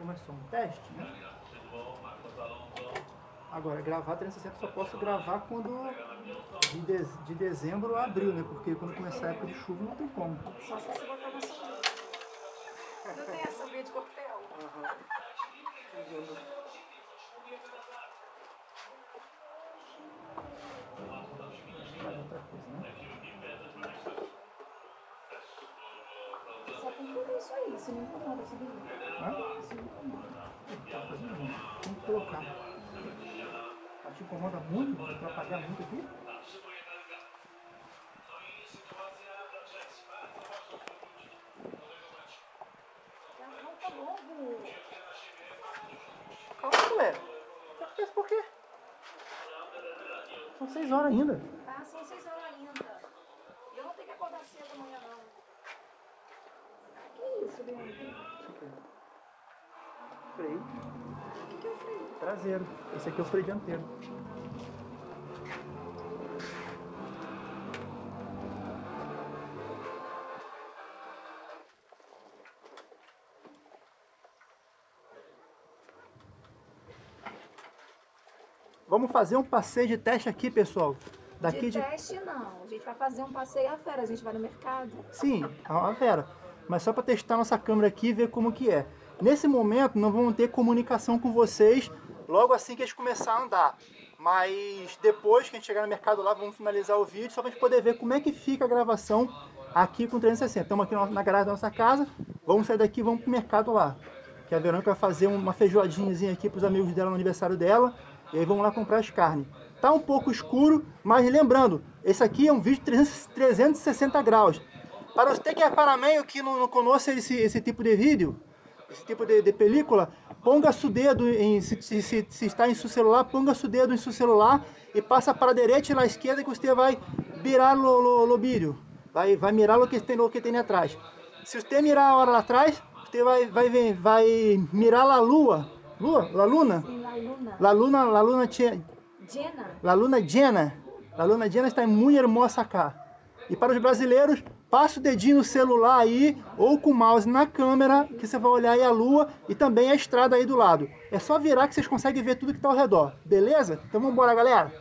só um teste, né? Agora, gravar 360 só posso gravar quando de, de, de dezembro a abril, né? Porque quando começar a época de chuva não tem como. Só se você botar na sombra. Não tem essa de coquetel. Faz outra coisa, né? Só tem tudo isso não incomoda, sabia? Hã? Isso não incomoda. Tá fazendo bem. Tem que colocar. Tá te incomoda muito? Vai atrapalhar muito aqui? Logo. Calma, mulher. Tá com isso por quê? São seis horas ainda. Tá, são seis horas ainda. E eu não tenho que acordar cedo amanhã, não. Isso aqui. Freio O que, que eu fiz? traseiro. Esse aqui é o freio dianteiro. Vamos fazer um passeio de teste aqui, pessoal. Daqui de, de, teste, não. A gente vai fazer um passeio à fera. A gente vai no mercado. Sim, é uma Vera. Mas só para testar nossa câmera aqui e ver como que é. Nesse momento não vamos ter comunicação com vocês logo assim que a gente começar a andar. Mas depois que a gente chegar no mercado lá, vamos finalizar o vídeo só para a gente poder ver como é que fica a gravação aqui com 360. Estamos aqui na garagem da nossa casa, vamos sair daqui e vamos pro mercado lá. Que a Verônica vai fazer uma feijoadinhazinha aqui para os amigos dela no aniversário dela. E aí vamos lá comprar as carnes. Tá um pouco escuro, mas lembrando, esse aqui é um vídeo de 300 360 graus. Para você que é parameio que não, não conhece esse, esse tipo de vídeo, esse tipo de, de película, ponga seu dedo em, se, se, se, está em seu celular, ponga seu dedo em seu celular e passa para a direita e para a esquerda que você vai virar o, vídeo. Vai, vai mirar o que tem, o que tem atrás. Se você mirar a hora lá atrás, você vai, vai, vai mirar a lua. Lua? La luna? Sim, La Luna. La luna, la luna, Jenna. La luna. La luna llena está muito hermosa cá. E para os brasileiros, passa o dedinho no celular aí, ou com o mouse na câmera, que você vai olhar aí a lua e também a estrada aí do lado. É só virar que vocês conseguem ver tudo que está ao redor. Beleza? Então vamos embora, galera.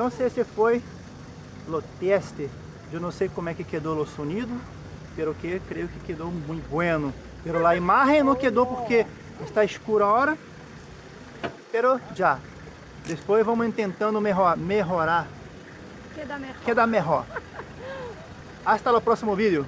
Então se esse foi o teste, eu não sei como é que quedou o sonido, pero que creio que quedou muito bueno. Pero a imagem não quedou porque está escuro agora, pero já. Depois vamos tentando melhorar, Queda melhor. quedar melhor. Hasta o próximo vídeo.